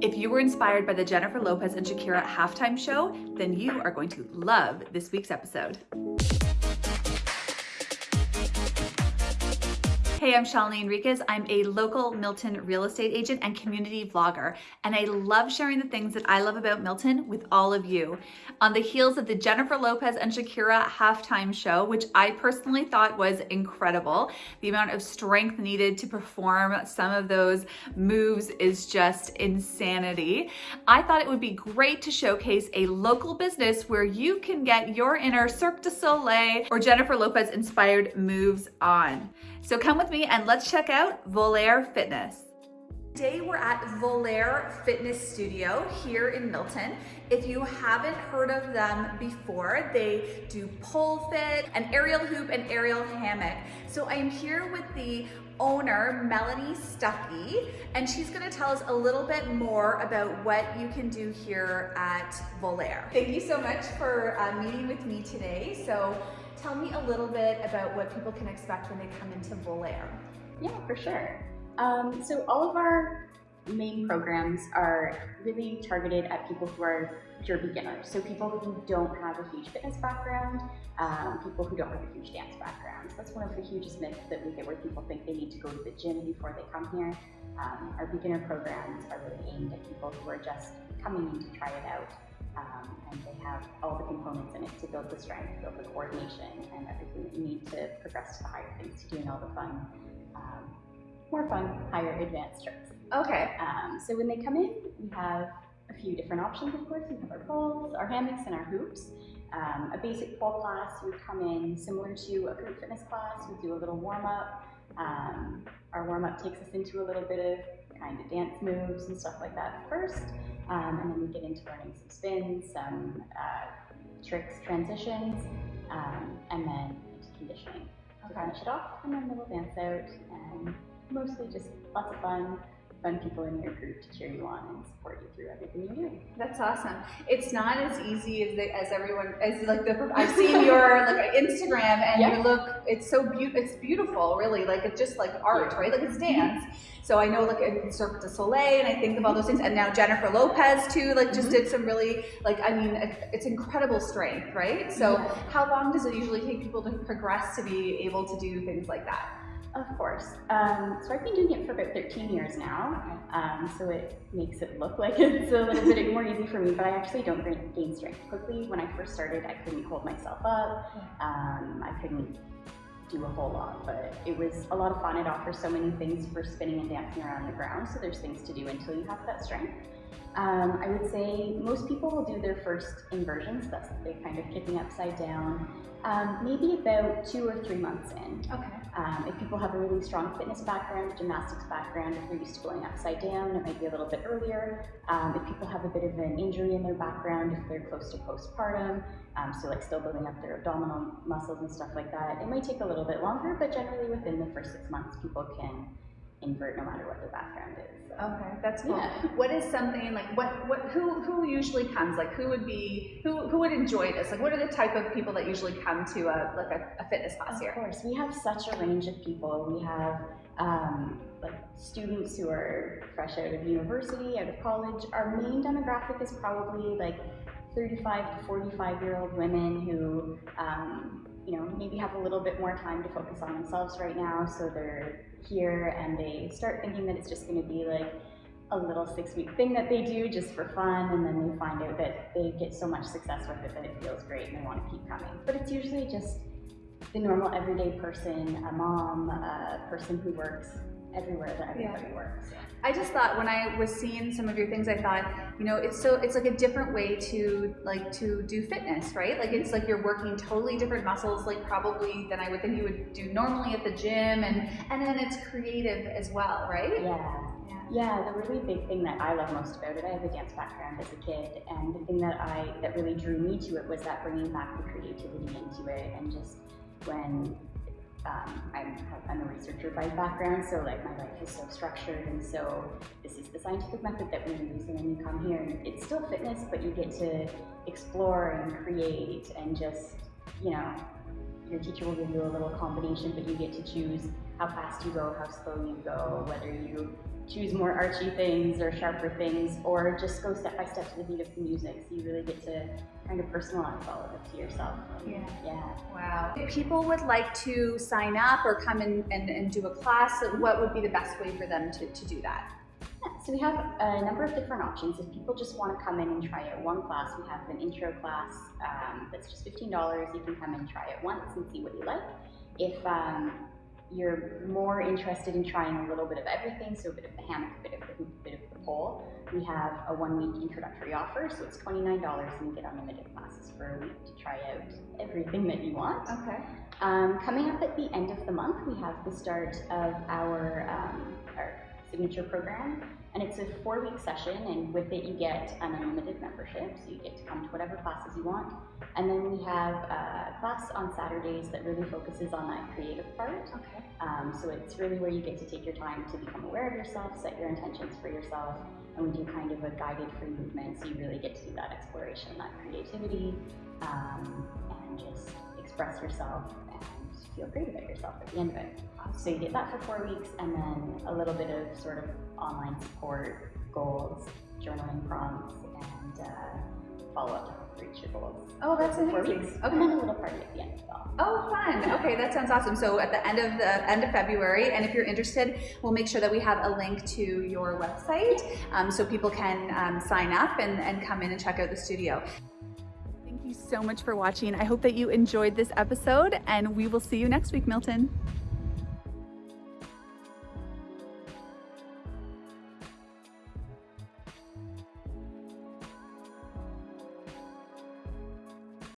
If you were inspired by the Jennifer Lopez and Shakira halftime show, then you are going to love this week's episode. Hey, I'm Shalini Enriquez. I'm a local Milton real estate agent and community vlogger, and I love sharing the things that I love about Milton with all of you. On the heels of the Jennifer Lopez and Shakira halftime show, which I personally thought was incredible, the amount of strength needed to perform some of those moves is just insanity. I thought it would be great to showcase a local business where you can get your inner Cirque du Soleil or Jennifer Lopez inspired moves on. So come with me and let's check out Volaire Fitness. Today we're at Volaire Fitness Studio here in Milton. If you haven't heard of them before, they do pole fit, an aerial hoop, and aerial hammock. So I'm here with the owner, Melanie Stuckey, and she's gonna tell us a little bit more about what you can do here at Volaire. Thank you so much for uh, meeting with me today. So Tell me a little bit about what people can expect when they come into Volaire. Yeah, for sure. Um, so all of our main programs are really targeted at people who are pure beginners. So people who don't have a huge fitness background, um, people who don't have a huge dance background. That's one of the hugest myths that we get where people think they need to go to the gym before they come here. Um, our beginner programs are really aimed at people who are just coming in to try it out um, and they have all the components in it to build the strength, build the coordination, and everything that you need to progress to the higher things, to doing all the fun, um, more fun, higher advanced tricks. Okay. Um, so when they come in, we have a few different options, of course. We have our poles, our hammocks, and our hoops. Um, a basic pole class would come in similar to a group fitness class. We do a little warm up. Um, our warm up takes us into a little bit of kind of dance moves and stuff like that first. Um, and then we get into learning some spins, some uh, tricks, transitions, um, and then into conditioning to okay. finish it off. And then we'll dance out and mostly just lots of fun, fun people in your group to cheer you on and support you through everything you do. That's awesome. It's not as easy as the, as everyone as like the I've seen your like Instagram and yeah. you look it's so beautiful it's beautiful really like it's just like art right like it's dance. So I know like in Cirque du Soleil and I think of all those things and now Jennifer Lopez too like just mm-hmm. did some really like I mean it's incredible strength right. So yeah. how long does it usually take people to progress to be able to do things like that? Of course. Um, so I've been doing it for about 13 years now, um, so it makes it look like it's a little bit more easy for me, but I actually don't gain strength quickly. When I first started, I couldn't hold myself up. Um, I couldn't do a whole lot, but it was a lot of fun. It offers so many things for spinning and dancing around the ground, so there's things to do until you have that strength. Um, I would say most people will do their first inversions, that's the kind of kicking upside down, um, maybe about two or three months in. Okay. Um, if people have a really strong fitness background, gymnastics background, if they're used to going upside down, it might be a little bit earlier. Um, if people have a bit of an injury in their background, if they're close to postpartum, um, so like still building up their abdominal muscles and stuff like that, it might take a little bit longer, but generally within the first six months, people can invert no matter what their background is. So. Okay, that's cool. Yeah. What is something like what what who who usually comes? Like who would be who who would enjoy this? Like what are the type of people that usually come to a like a, a fitness class of here? Of course, we have such a range of people. We have um, like students who are fresh out of university, out of college. Our main demographic is probably like 35 to 45 year old women who um, you know, maybe have a little bit more time to focus on themselves right now. So they're here and they start thinking that it's just going to be like a little six week thing that they do just for fun. And then they find out that they get so much success with it that it feels great and they want to keep coming. But it's usually just the normal everyday person, a mom, a person who works everywhere that everybody yeah. works. I just thought when I was seeing some of your things, I thought, you know, it's so it's like a different way to like to do fitness, right? Like it's like you're working totally different muscles, like probably than I would think you would do normally at the gym, and and then it's creative as well, right? Yeah. Yeah, the really big thing that I love most about it, I have a dance background as a kid, and the thing that I that really drew me to it was that bringing back the creativity into it, and just when um, I'm, I'm, a researcher by background, so like my life is so structured, and so this is the scientific method that we use. And then you come here, and it's still fitness, but you get to explore and create, and just you know, your teacher will give you a little combination, but you get to choose how fast you go, how slow you go, whether you choose more archy things or sharper things, or just go step by step to the beat of the music. So you really get to kind of personalize all of it to yourself. Yeah. Yeah. Wow. If people would like to sign up or come in and, and do a class, what would be the best way for them to, to do that? So we have a number of different options. If people just want to come in and try out one class, we have an intro class um, that's just $15. You can come and try it once and see what you like. If um, you're more interested in trying a little bit of everything, so a bit of the hammock, a bit of the hoop, a bit of the pole, we have a one-week introductory offer, so it's $29 and you get unlimited classes for a week to try out everything that you want. Okay. Um, coming up at the end of the month, we have the start of our, um, our signature program, and it's a four-week session, and with it you get an unlimited membership, so you get to come to whatever classes you want. And then we have a class on Saturdays that really focuses on that creative part. Okay. Um, so it's really where you get to take your time to become aware of yourself, set your intentions for yourself, and we do kind of a guided free movement, so you really get to do that exploration, that creativity, um, and just express yourself feel great about yourself at the end of it. So you get that for four weeks, and then a little bit of sort of online support, goals, journaling prompts, and uh, follow up to reach your goals. Oh, that's for four weeks, Okay. and then a little party at the end as well. Oh, fun. Okay, that sounds awesome. So at the end of the end of February, and if you're interested, we'll make sure that we have a link to your website um, so people can um, sign up and, and come in and check out the studio. You so much for watching. I hope that you enjoyed this episode, and we will see you next week, Milton.